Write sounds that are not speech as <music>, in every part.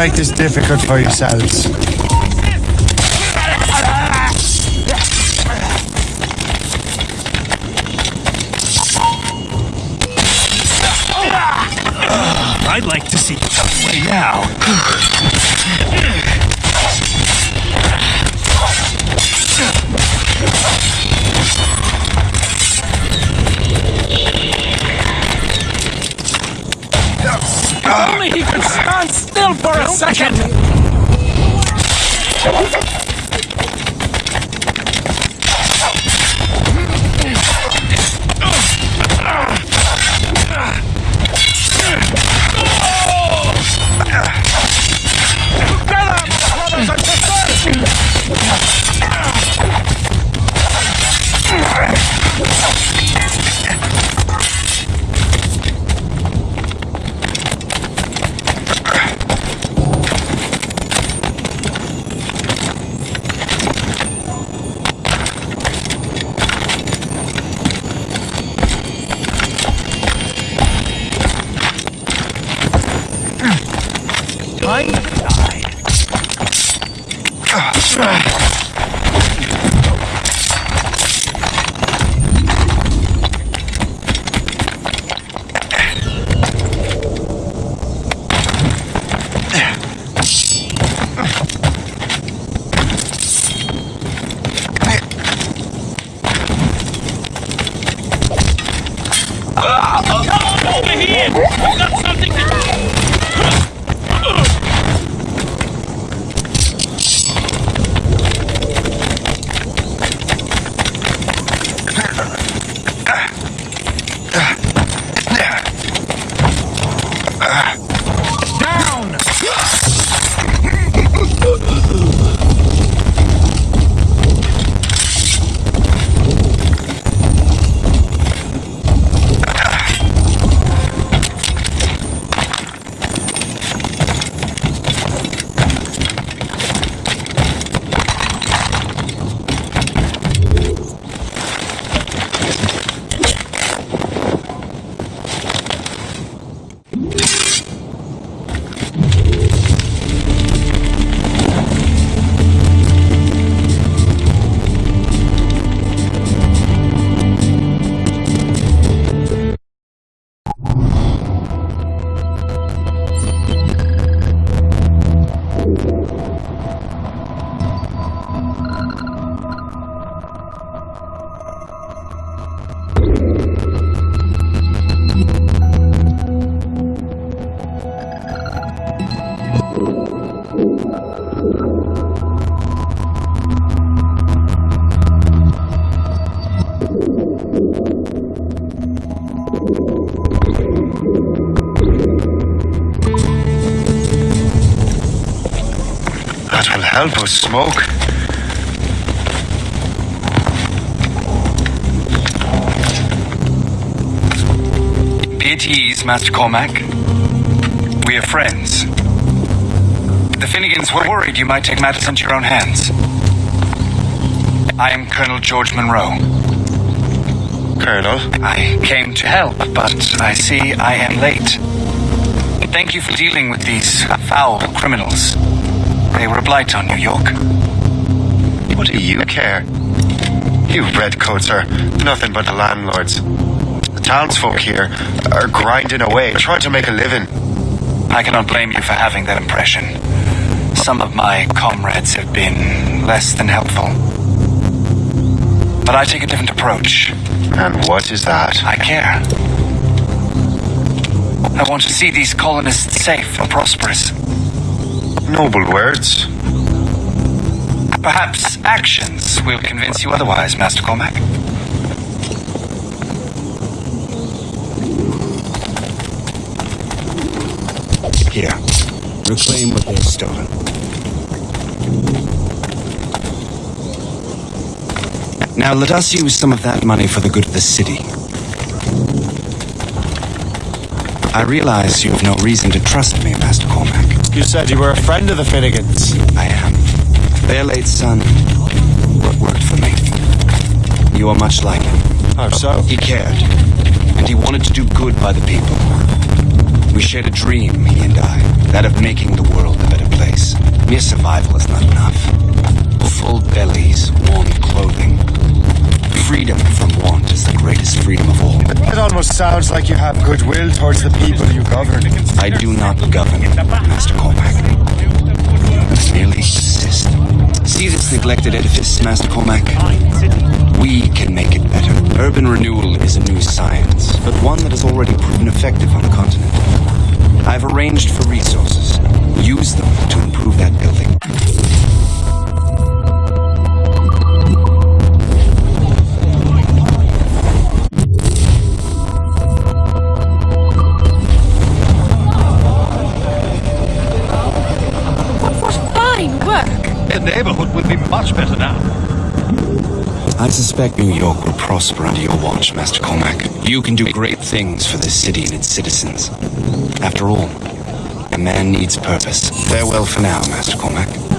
make this difficult for yourselves. Help us smoke. Be at ease, Master Cormac. We are friends. The Finnegans were worried you might take matters into your own hands. I am Colonel George Monro. Colonel, I came to help, but I see I am late. Thank you for dealing with these foul criminals. They were a blight on New York. what do you care? You redcoats are nothing but the landlords. The townsfolk here are grinding away, trying to make a living. I cannot blame you for having that impression. Some of my comrades have been less than helpful. But I take a different approach. And what is that? I care. I want to see these colonists safe and prosperous. Noble words. Perhaps actions will convince you otherwise, Master Cormac. Here. Reclaim what they've stolen. Now let us use some of that money for the good of the city. I realize you have no reason to trust me, You said you were a friend of the Finnegans. I am. Their late son wo- worked for me. You are much like him. How so? He cared, and he wanted to do good by the people. We shared a dream, he and I, that of making the world a better place. Mere survival is not enough. Full bellies, warm clothing. Freedom from want is the greatest freedom of all. It almost sounds like you have goodwill towards the people you govern. I do not govern, Master Cormac. I merely assist. See this neglected edifice, Master Cormac? We can make it better. Urban renewal is a new science, but one that has already proven effective on the continent. I've arranged for resources. Use them to improve that building. Neighborhood will be much better now. I suspect New York will prosper under your watch, Master Cormac. You can do great things for this city and its citizens. After all, a man needs purpose. Farewell for now, Master Cormac.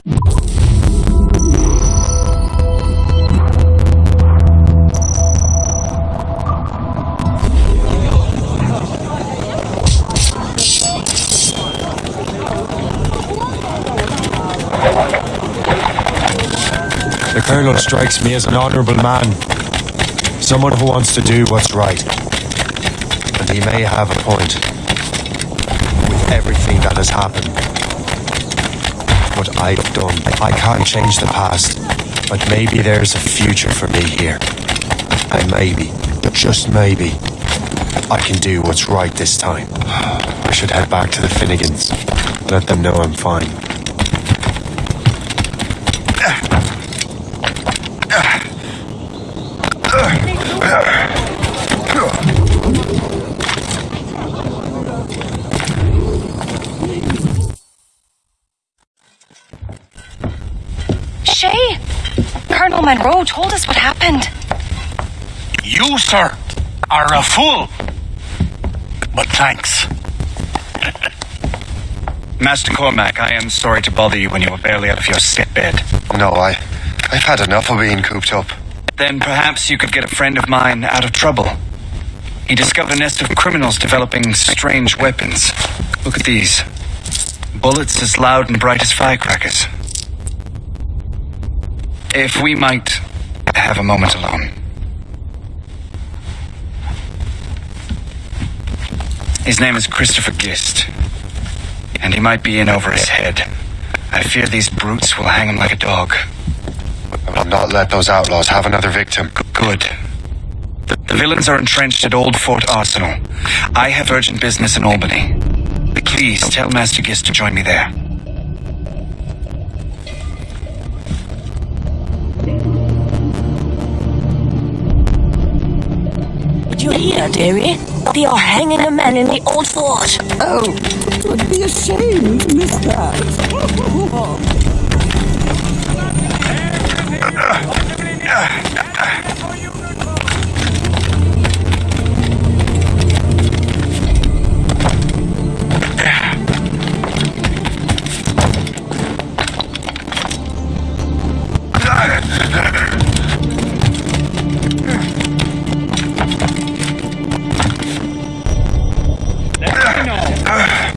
The strikes me as an honourable man. Someone who wants to do what's right. And he may have a point. With everything that has happened. What I've done, I can't change the past. But maybe there's a future for me here. And maybe, just maybe, I can do what's right this time. I should head back to the Finnegans. Let them know I'm fine. Shay! Colonel Monro told us what happened. You, sir, are a fool. But thanks. <laughs> Master Cormac, I am sorry to bother you when you were barely out of your sick bed. No, I, I've had enough of being cooped up. Then perhaps you could get a friend of mine out of trouble. He discovered a nest of criminals developing strange weapons. Look at these. Bullets as loud and bright as firecrackers. If we might have a moment alone. His name is Christopher Gist. And he might be in over his head. I fear these brutes will hang him like a dog. I'll not let those outlaws have another victim. Good. The, the villains are entrenched at Old Fort Arsenal. I have urgent business in Albany. Please tell Master Gist to join me there. did you here, dearie? They are hanging a man in the old fort. Oh, it would be a shame to miss <laughs> that.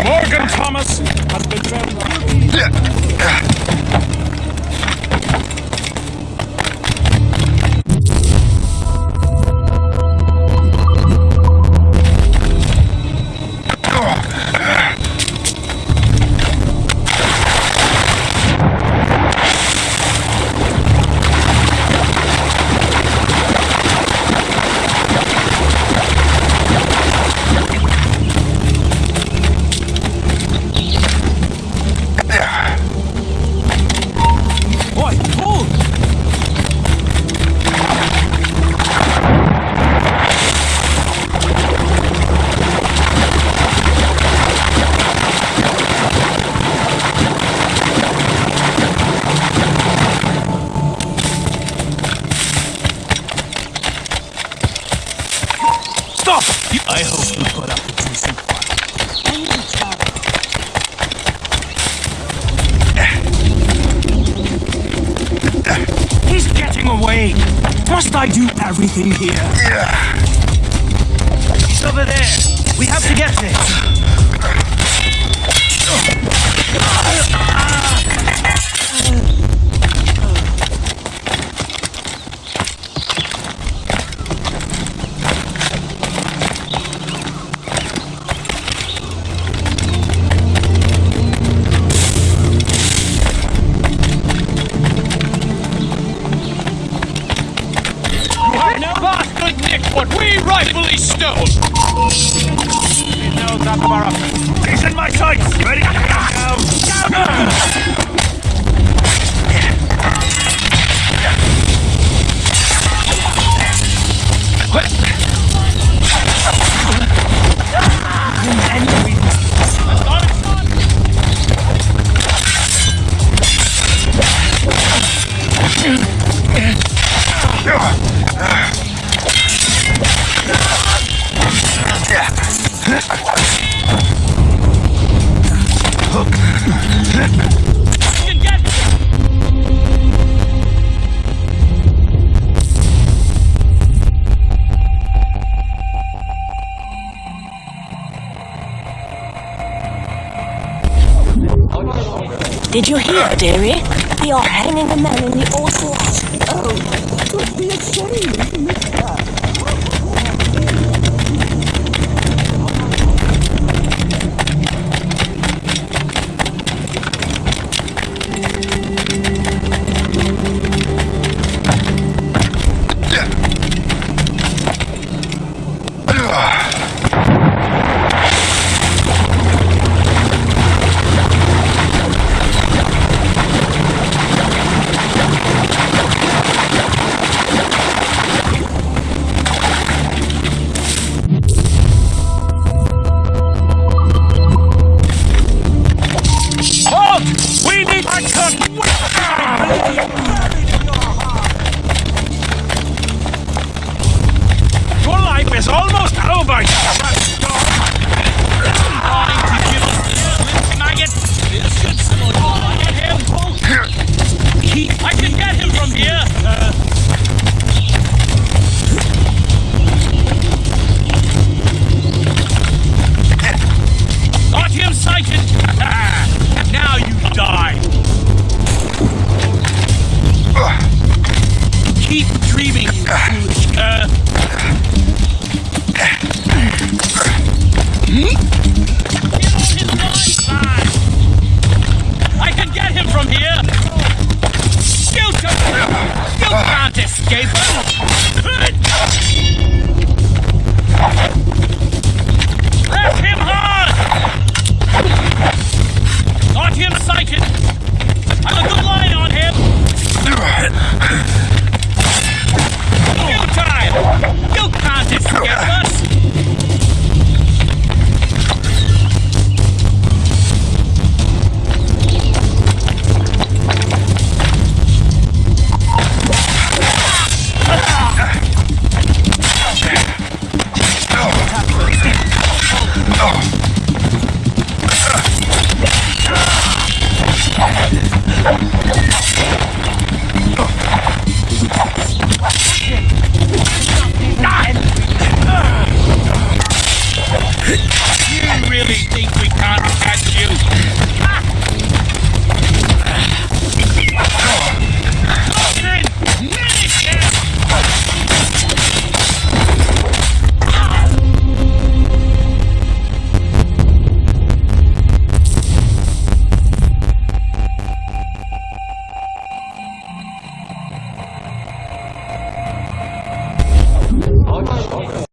Morgan Thomas has been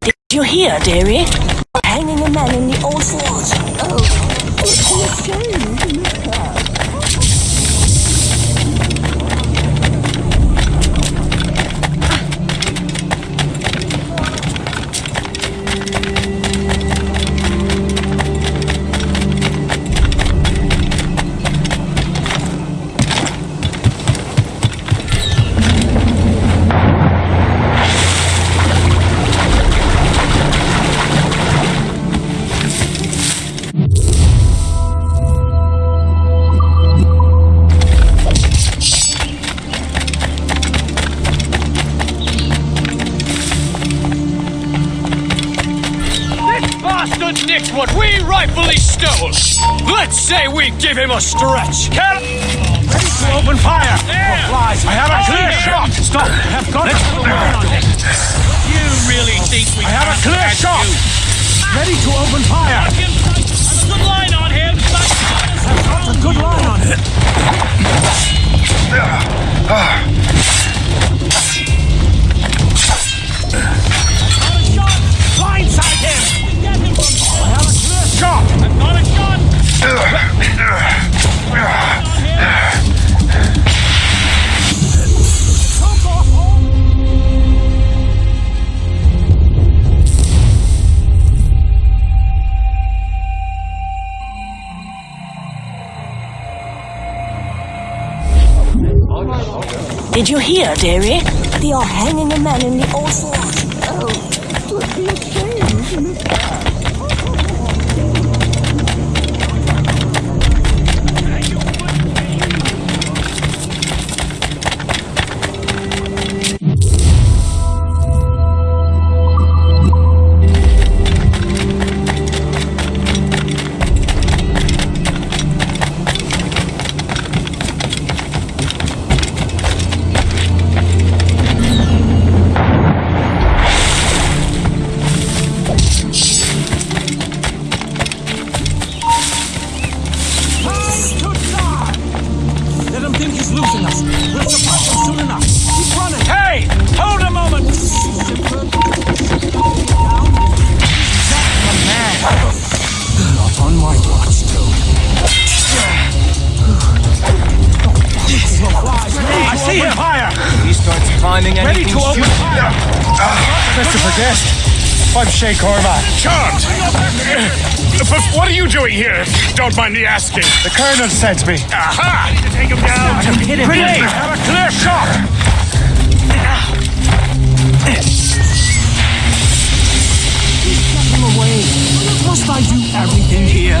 Did you hear, dearie? Hanging a man in the old forge. Oh, it's a shame. Say we give him a stretch. Cal- Ready to open fire. Flies. I have a clear shot. Stop. I have got a on it. You really think we I have a clear shot. Ready to open fire. I have a good line on him. I've got a good line on him. Blindside him! Get him I have a clear shot! Did you hear, dearie? They are hanging a man in the old starts climbing Ready to open fire! Ah. Christopher Gist. I'm Shay Cormac. Charmed! But what are you doing here? Don't mind me asking. The Colonel sent me. Aha! Take him down! Hit him! Grenade! Have a clear shot! Get him away! Must I do everything here?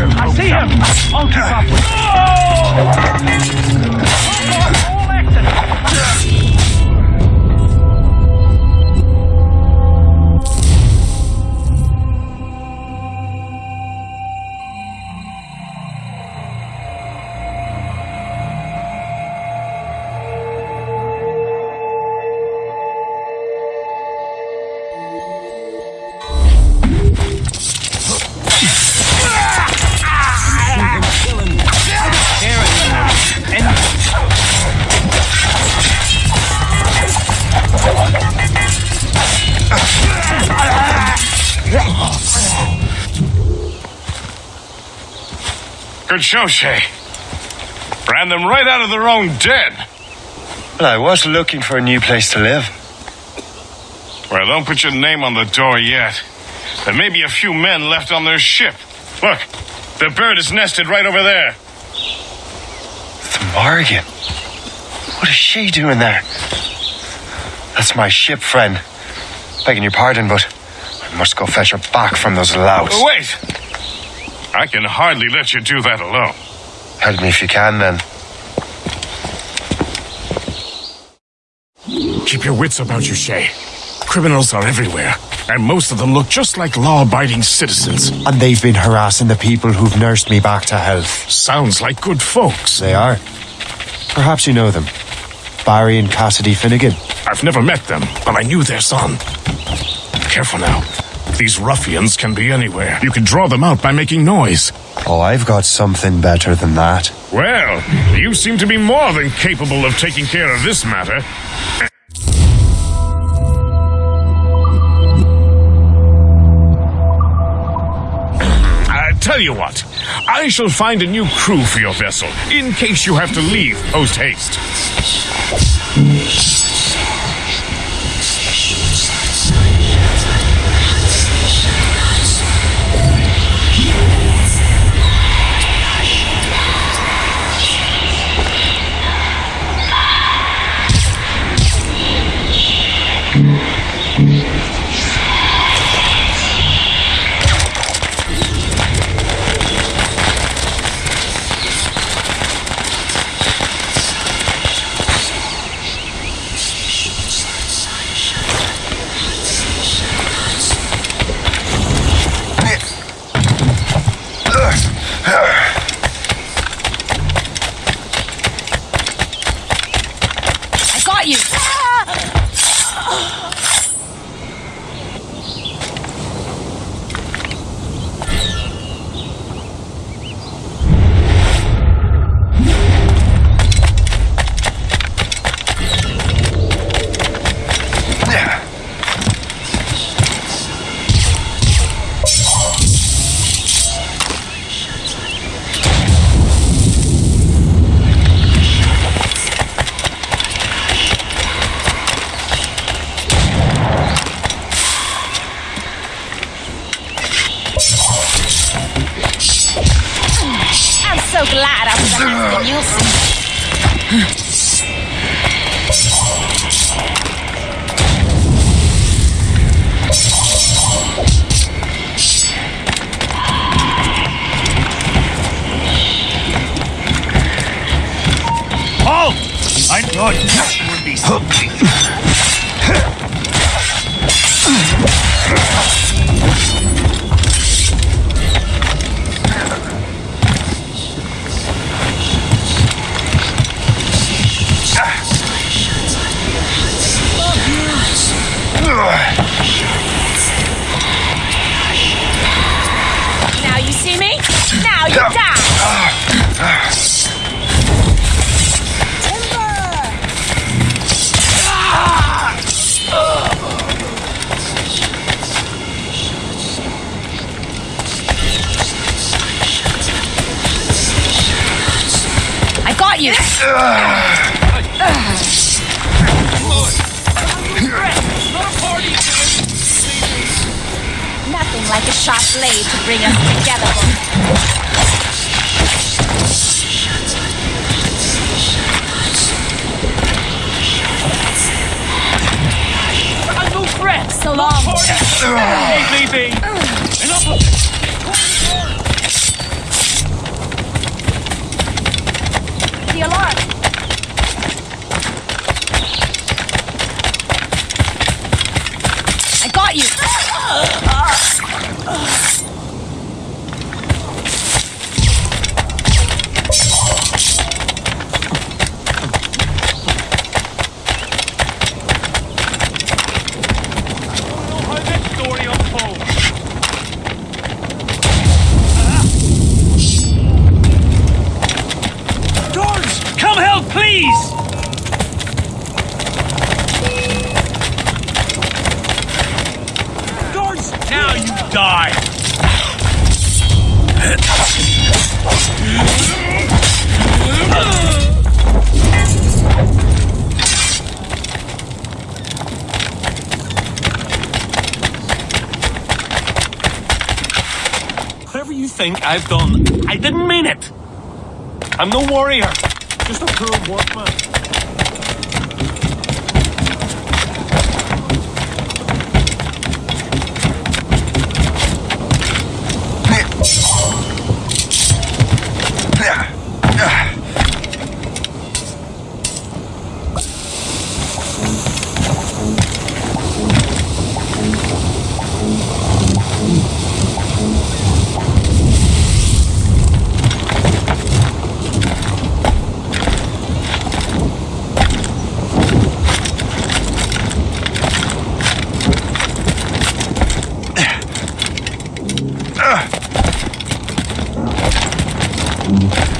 I see him. I'll keep up with All exit. Show, Shay. Ran them right out of their own den. Well, I was looking for a new place to live. Well, don't put your name on the door yet. There may be a few men left on their ship. Look, the bird is nested right over there. The Morrigan. What is she doing there? That's my ship, friend. Begging your pardon, but I must go fetch her back from those louts. Wait! I can hardly let you do that alone. Help me if you can, then. Keep your wits about you, Shay. Criminals are everywhere, and most of them look just like law-abiding citizens. And they've been harassing the people who've nursed me back to health. Sounds like good folks. They are. Perhaps you know them. Barry and Cassidy Finnegan. I've never met them, but I knew their son. Careful now. These ruffians can be anywhere. You can draw them out by making noise. Oh, I've got something better than that. Well, you seem to be more than capable of taking care of this matter. I tell you what, I shall find a new crew for your vessel, in case you have to leave post haste. Mm-hmm.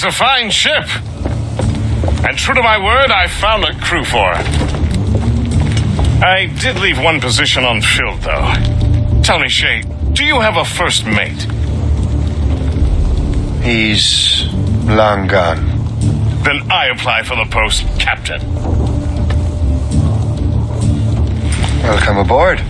She's a fine ship. And true to my word, I found a crew for her. I did leave one position unfilled, though. Tell me, Shay, do you have a first mate? He's long gone. Then I apply for the post, Captain. Welcome aboard.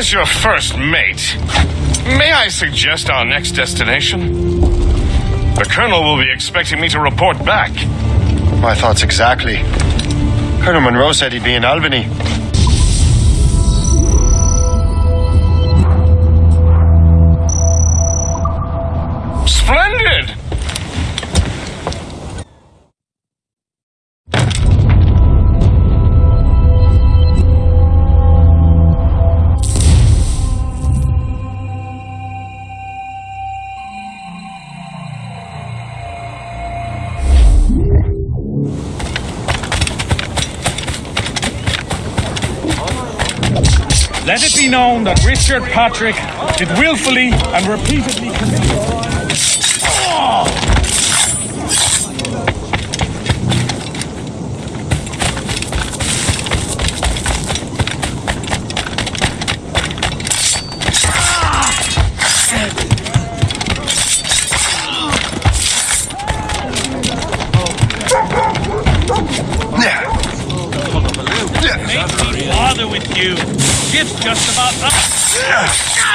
As your first mate, may I suggest our next destination? The Colonel will be expecting me to report back. My thoughts exactly. Colonel Monro said he'd be in Albany. Richard Patrick did willfully and repeatedly commit. Bother with you. Ship's just about up. Yes!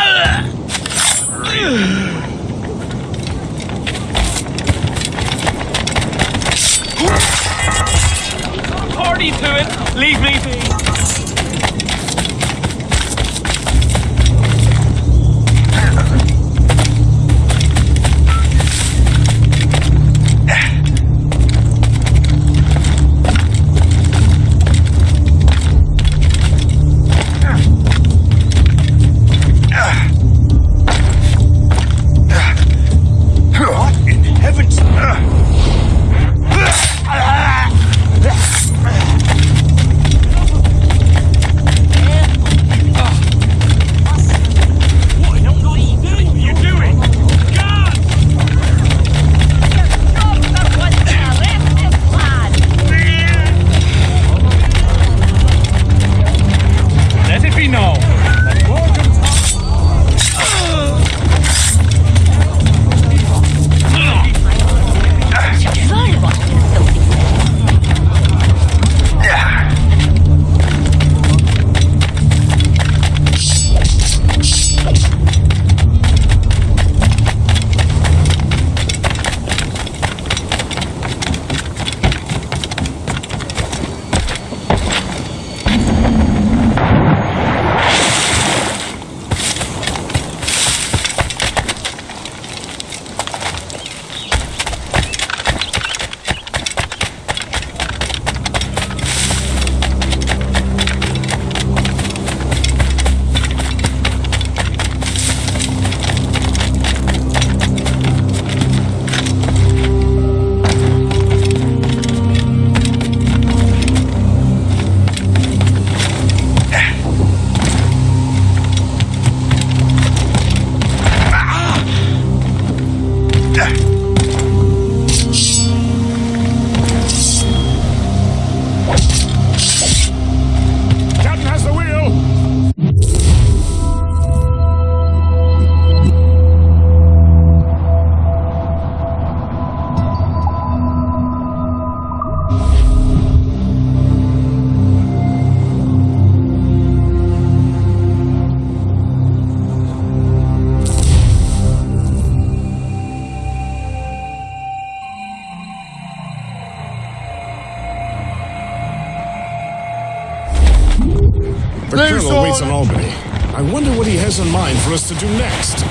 Us to do next.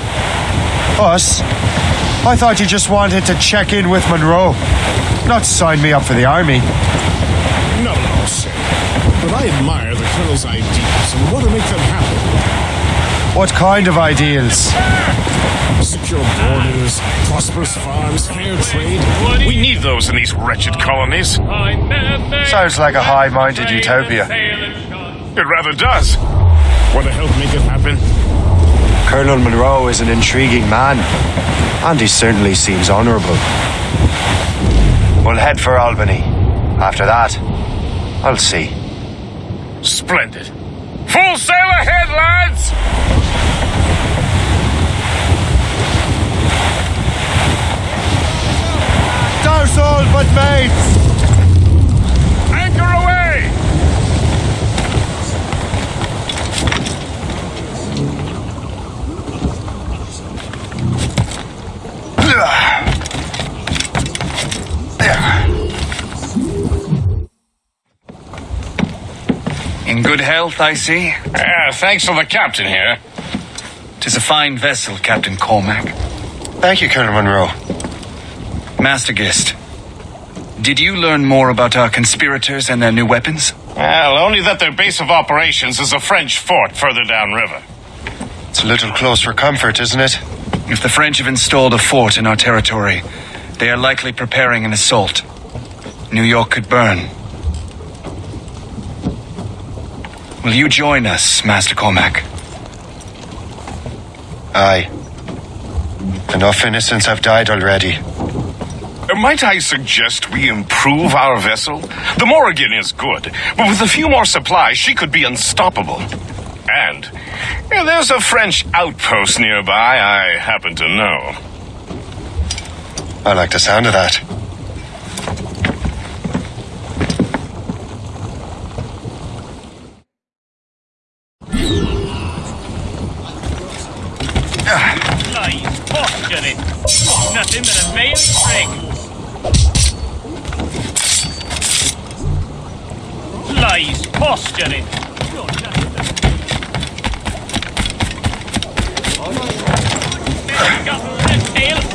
Us? I thought you just wanted to check in with Monro, not sign me up for the army. No, no, sir. But I admire the Colonel's ideas and want to make them happen. What kind of ideals? Secure borders, prosperous farms, fair trade. We need those in these wretched colonies. Sounds like a high minded utopia. It rather does. Want to help make it happen? Colonel Monro is an intriguing man, and he certainly seems honourable. We'll head for Albany. After that, I'll see. Splendid. Full sail ahead, lads! Douse all but mates! Anchor away! In good health, I see. Ah, thanks for the captain here. Tis a fine vessel, Captain Cormac. Thank you, Colonel Monro. Master Gist, did you learn more about our conspirators and their new weapons? Well, only that their base of operations is a French fort further downriver. It's a little close for comfort, isn't it? If the French have installed a fort in our territory, they are likely preparing an assault. New York could burn. Will you join us, Master Cormac? Aye. Enough innocents have died already. Might I suggest we improve our vessel? The Morrigan is good, but with a few more supplies, she could be unstoppable. And uh, there's a French outpost nearby I happen to know. I like the sound of that. Lies, posturing. Nothing but a male prig. Lies, posturing. Got the tail.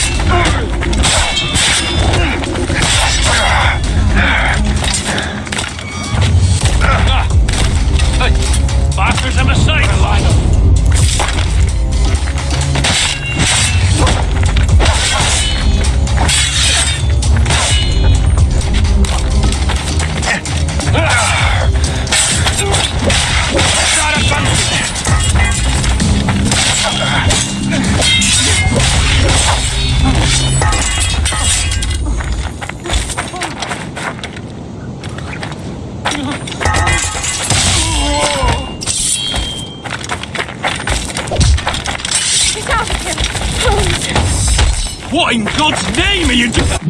have a sight! Name are you doing?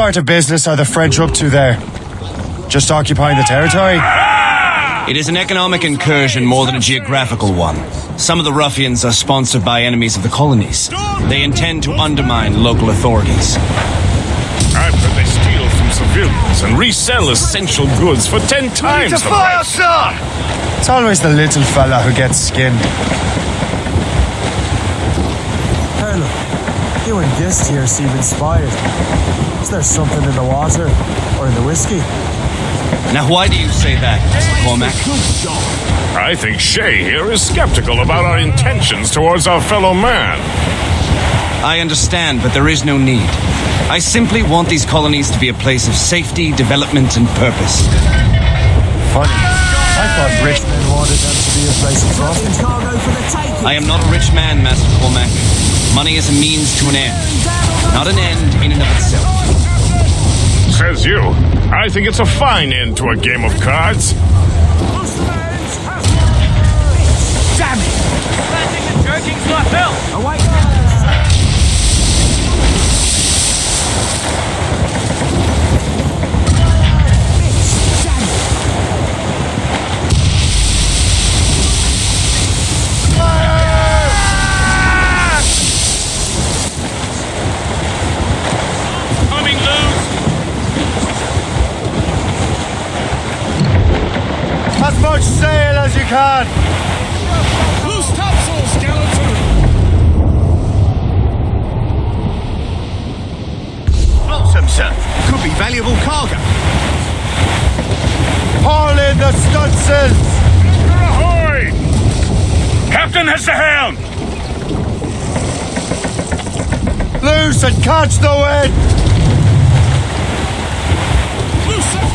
Sort of business are the French up to there? Just occupying the territory? It is an economic incursion more than a geographical one. Some of the ruffians are sponsored by enemies of the colonies. They intend to undermine local authorities. I've heard they steal from civilians and resell essential goods for ten times the price. It's always the little fella who gets skinned. Colonel, you and Gist here seem inspired. Is there something in the water or in the whiskey? Now, why do you say that, Mr. Cormac? I think Shay here is skeptical about our intentions towards our fellow man. I understand, but there is no need. I simply want these colonies to be a place of safety, development, and purpose. Funny. I thought rich men wanted them to be a place of profit. Cargo for the taking. I am not a rich man, Master Cormac. Money is a means to an end, not an end in and of itself. Says you. I think it's a fine end to a game of cards. Damn it! I think the jerking's not help. Away. Coming loose. As much sail as you can! Loose topsail, skeleton! Lonesome, sir. Could be valuable cargo. Haul in the stunsails! Ahoy! Captain has the helm. Loose and catch the wind! Loose, sir!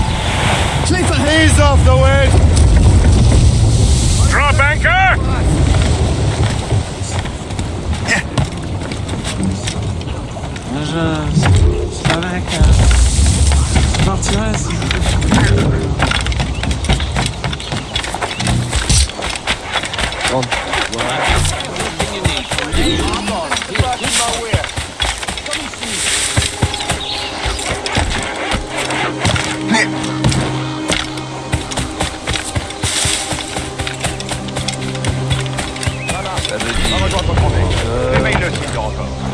Clear for Ease off the wind! banker! Je... C'est que Je partirai si vous... Bon. Voilà.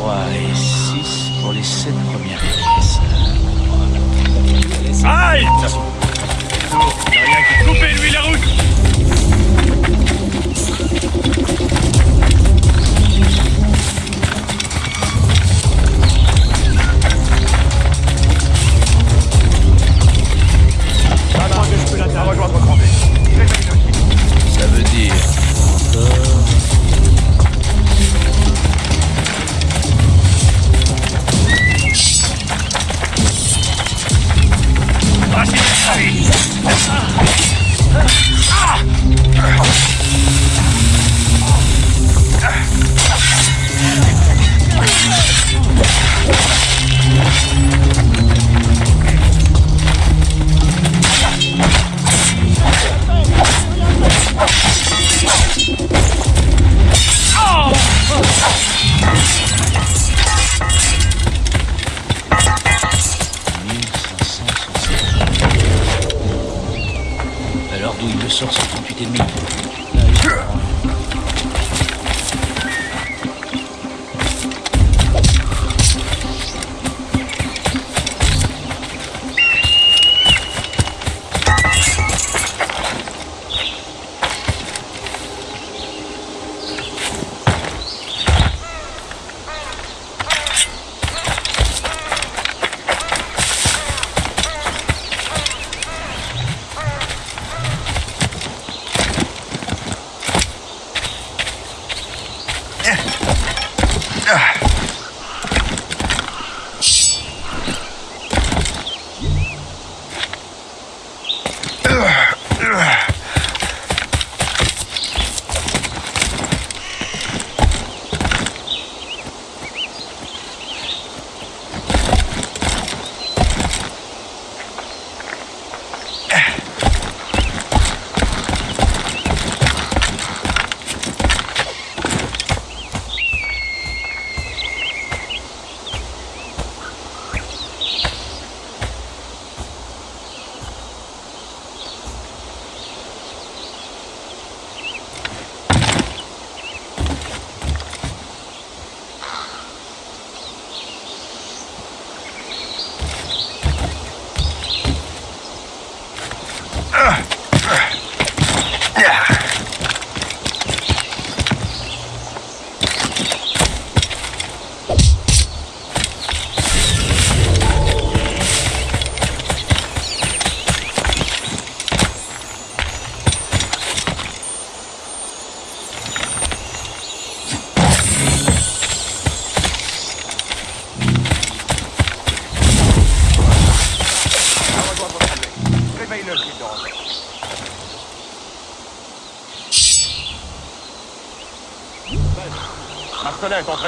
3 et 6 pour les 7 premières pièces. Halte Il a rien qui couper lui la route! Ça ah, veut dire encore... Oh! sort sur 38,5.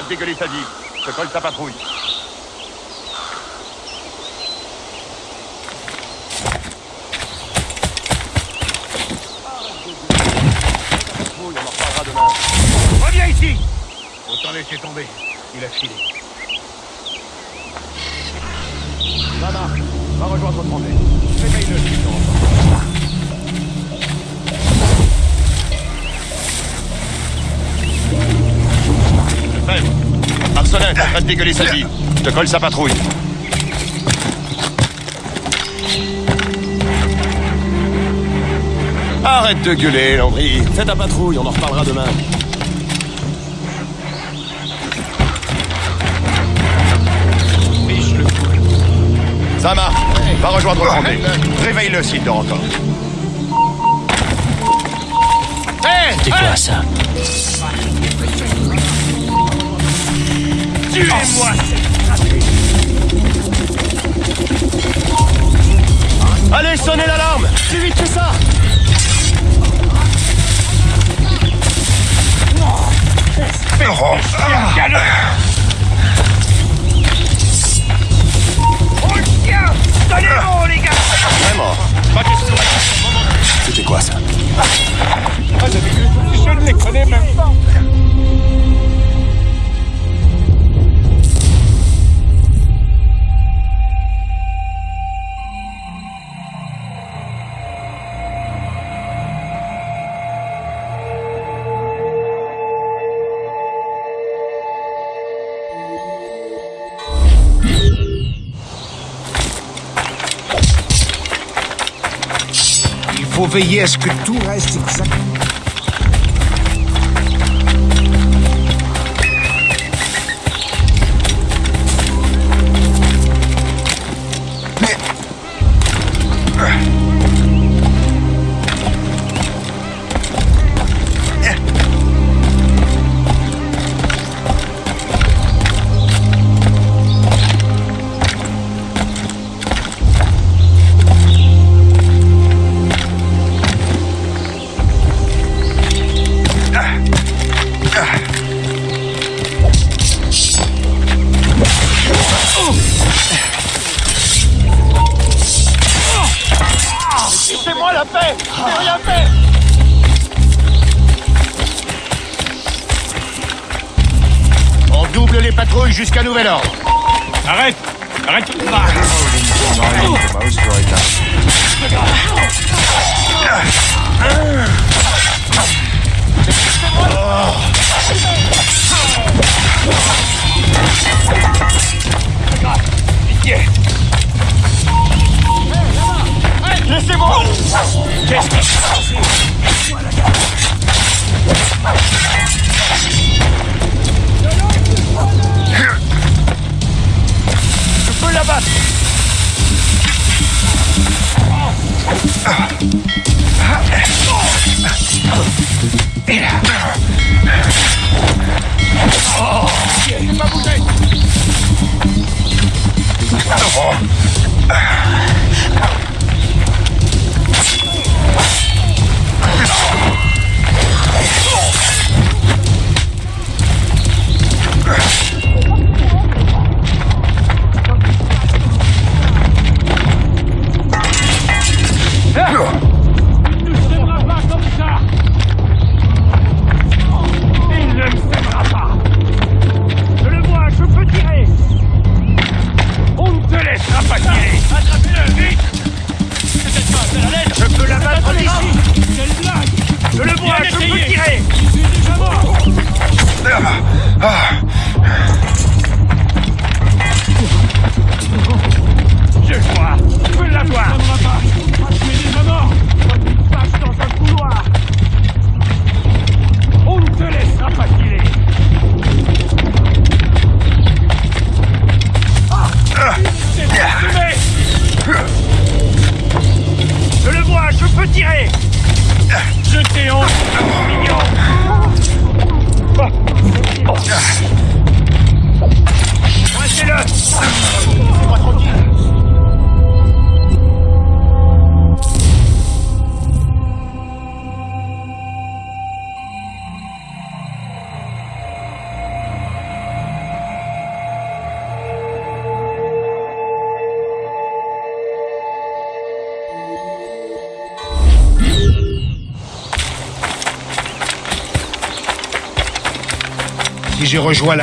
De dégueuler sa vie. Je colle sa patrouille. Reviens ici Autant laisser tomber. Il a filé. De dégueuler sa vie. Je te colle sa patrouille. Arrête de gueuler, Landry. Fais ta patrouille, on en reparlera demain. Ça marche. Va rejoindre Landry. Réveille-le s'il te entend. Hé C'est quoi ça? Tuez-moi Allez, sonnez l'alarme. Plus vite que ça. Donnez-moi, les gars Vraiment C'était quoi ça Je ne les connais même pas Il faut veiller à Ah. Rejoint la...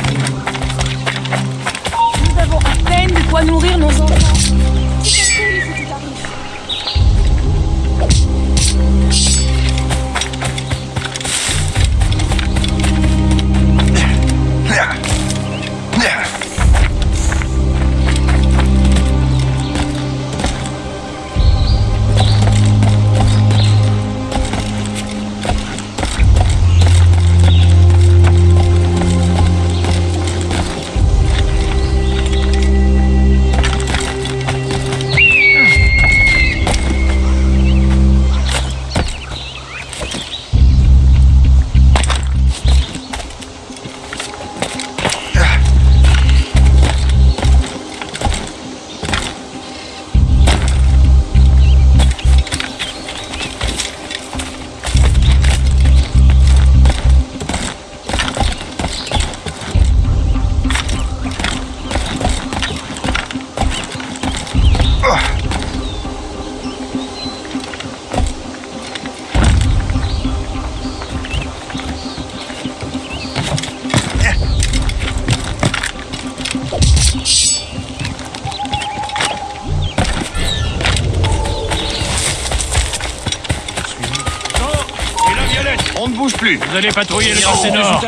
J'ai patrouillé le passé nord.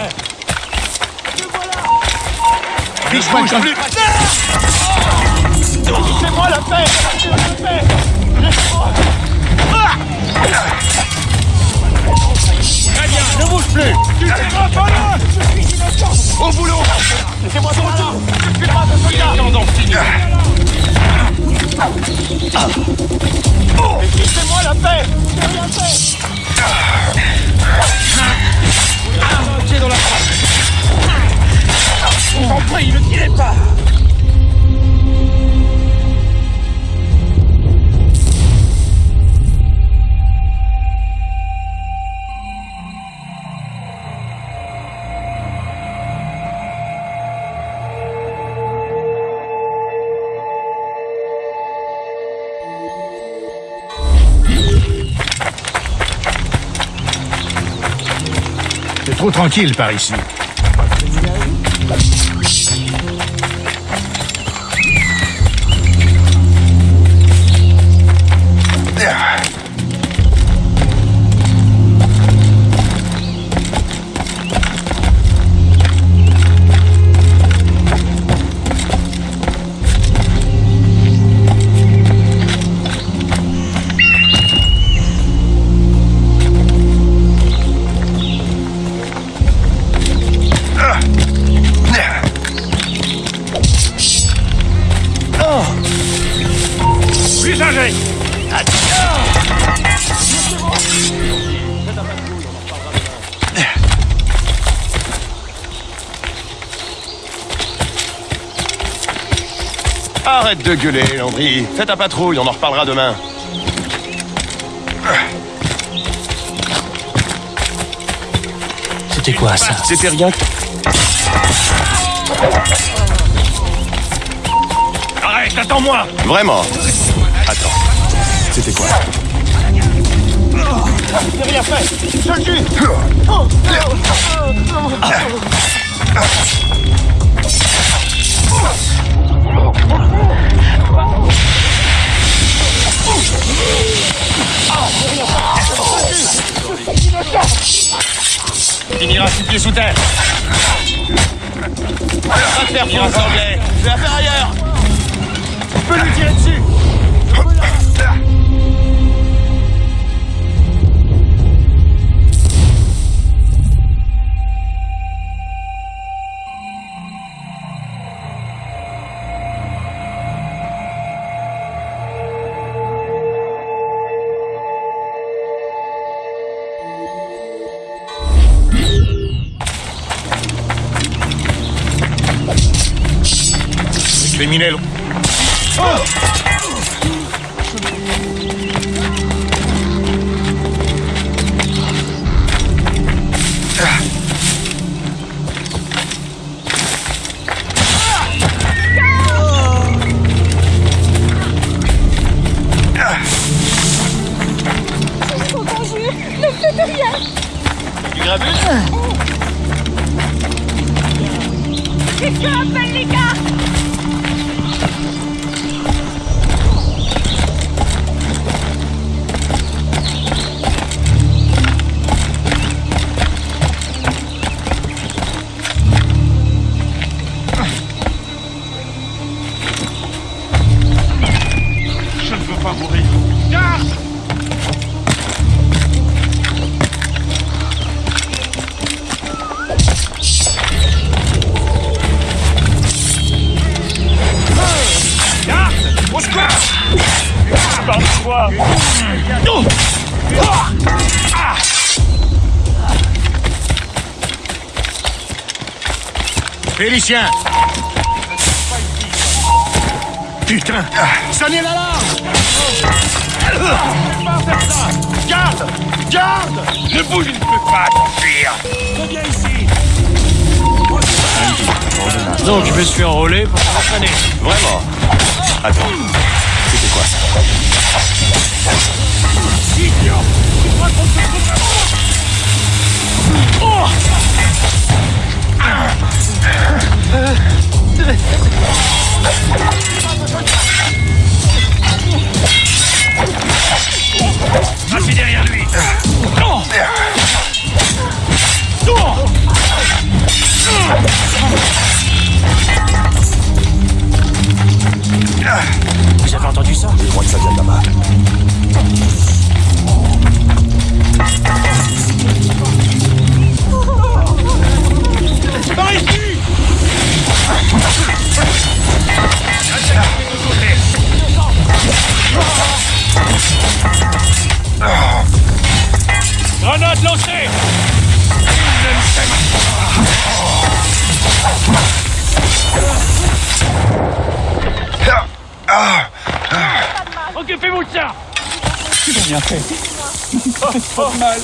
Ne bouge plus. Laissez-moi la paix ne bouge plus. Tu Je suis innocent Au boulot. Laissez-moi Je moi la paix. fait je vous en prie, ne tirez pas. Trop tranquille par ici. De gueuler, Landry. Fais ta patrouille, on en reparlera demain. C'était quoi ça C'était rien. Arrête, attends-moi Vraiment Attends. C'était quoi J'ai rien fait Je le tue Finira six pieds sous terre. Va faire foutre, anglais. Je vais faire ailleurs. Peux lui tirer dessus Mirelo. escucha déclenché Occupez-vous de ça. Ils ont bien fait. <laughs> mal.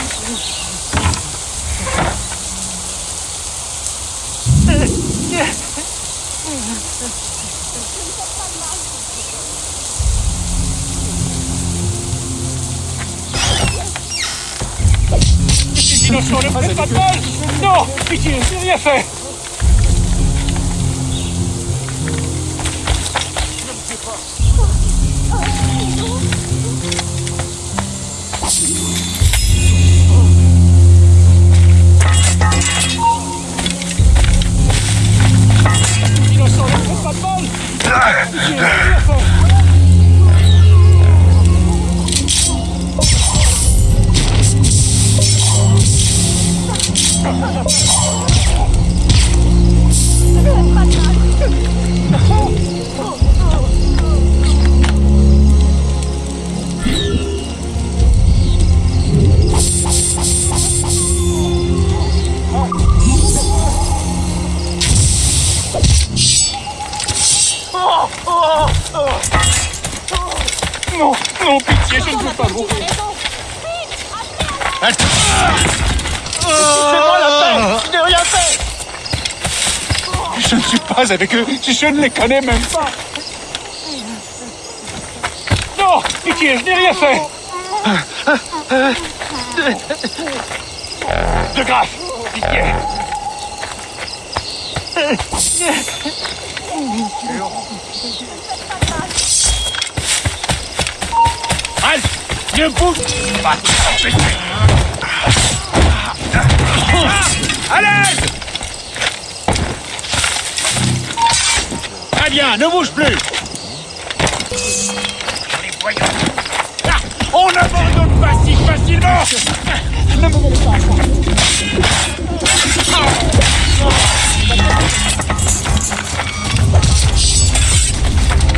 Ne pas de mal Non Pitié, j'ai rien fait avec eux, je ne les connais même pas. Non Pitié, je n'ai rien fait De grâce Pitié Halte Ne bouge. Pas Très ne bouge plus. Ah, On n'abandonne pas si facilement. Ne me montre pas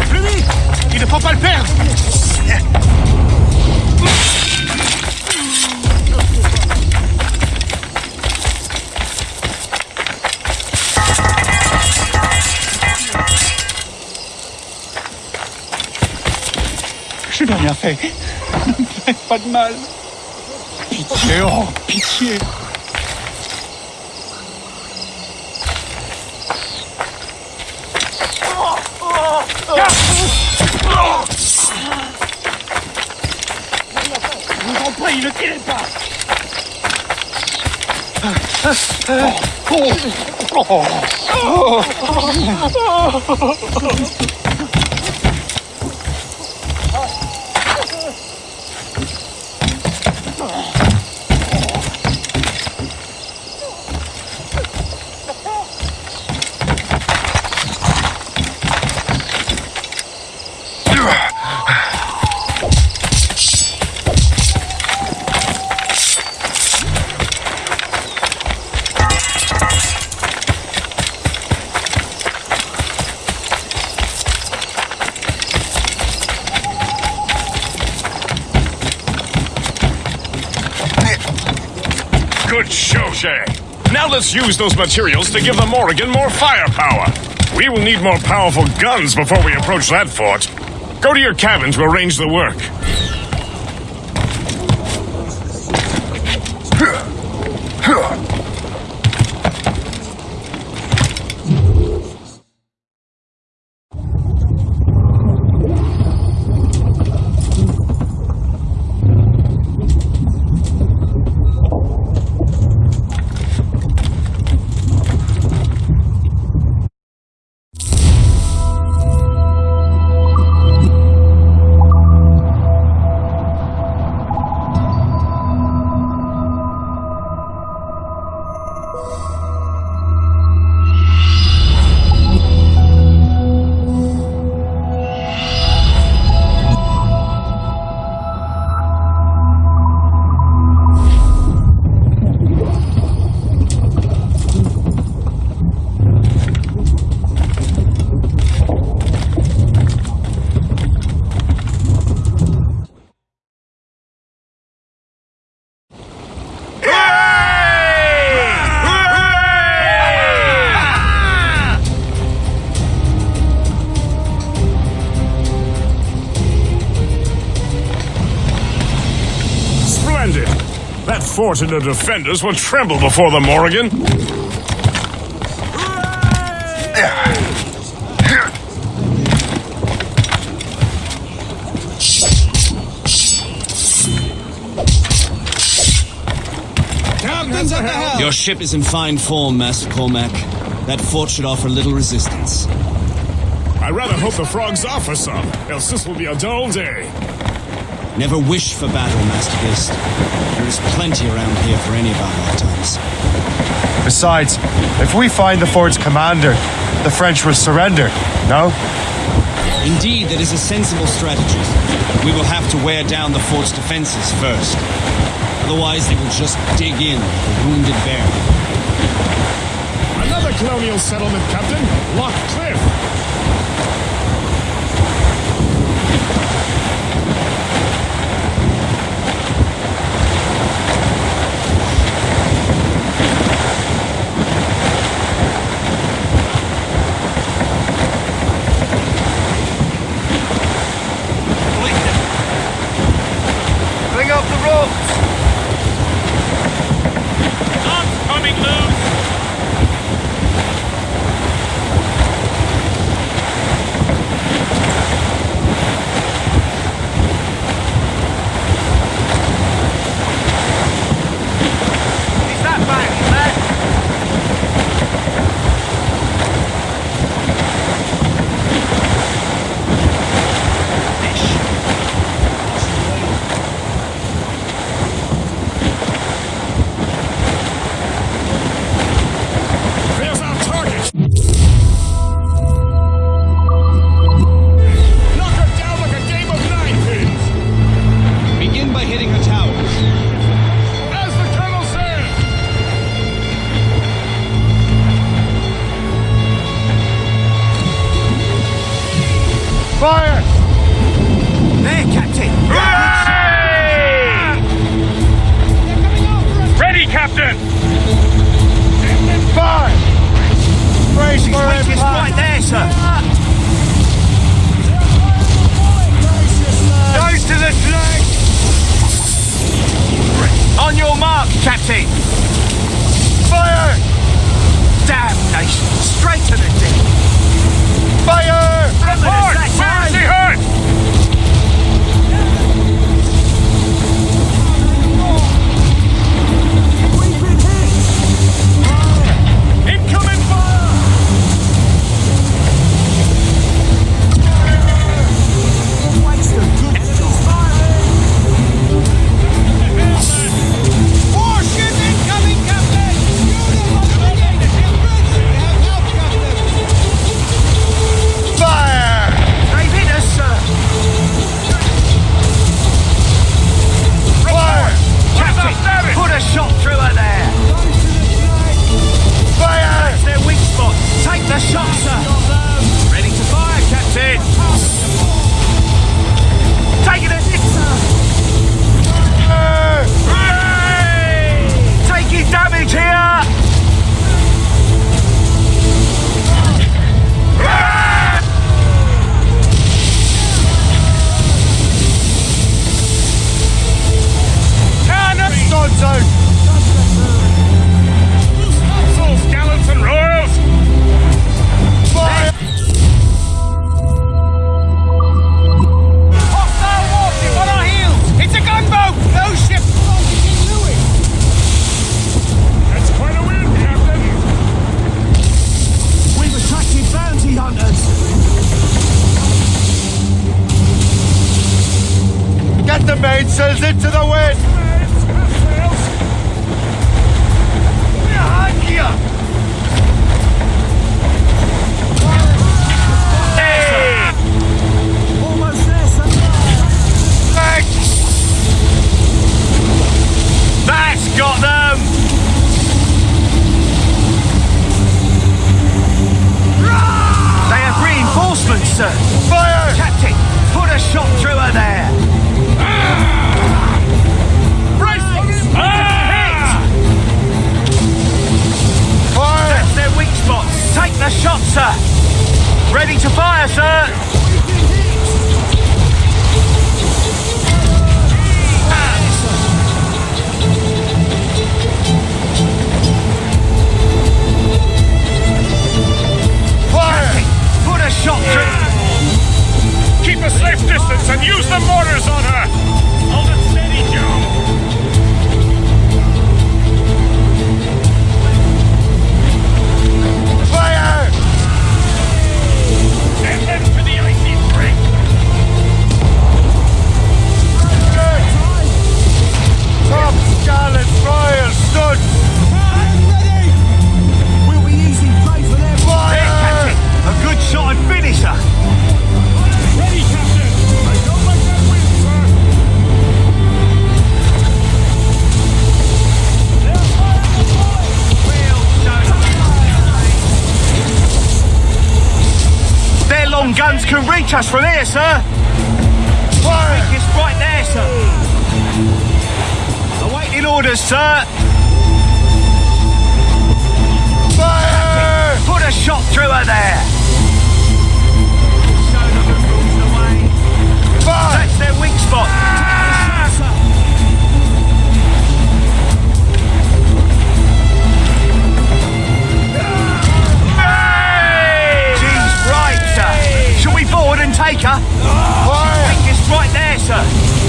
Plus vite Il ne faut pas le perdre Fait. <laughs> Pas de mal. Pitié, oh, pitié. Je vous en prie, ne tirez pas Oh, oh. Good let's use those materials to give the Morrigan more firepower. We will need more powerful guns before we approach that fort. Go to your cabin to arrange the work. That fort and the defenders will tremble before the Morrigan. Captain's at the helm! Your ship is in fine form, Master Cormac. That fort should offer little resistance. I rather hope the frogs offer some, else this will be a dull day. Never wish for battle, Master Gist. There is plenty around here for any of our lifetimes. Besides, if we find the fort's commander, the French will surrender, no? Indeed, that is a sensible strategy. We will have to wear down the fort's defenses first. Otherwise, they will just dig in like a wounded bear. Another colonial settlement, Captain. Lock Cliff. A safe distance and use the mortars on her! guns can reach us from here, sir. Fire! It's right there, sir. Awaiting orders, sir. Fire! Put a shot through her there. Fire! That's their weak spot. take her. She can take us right there, sir.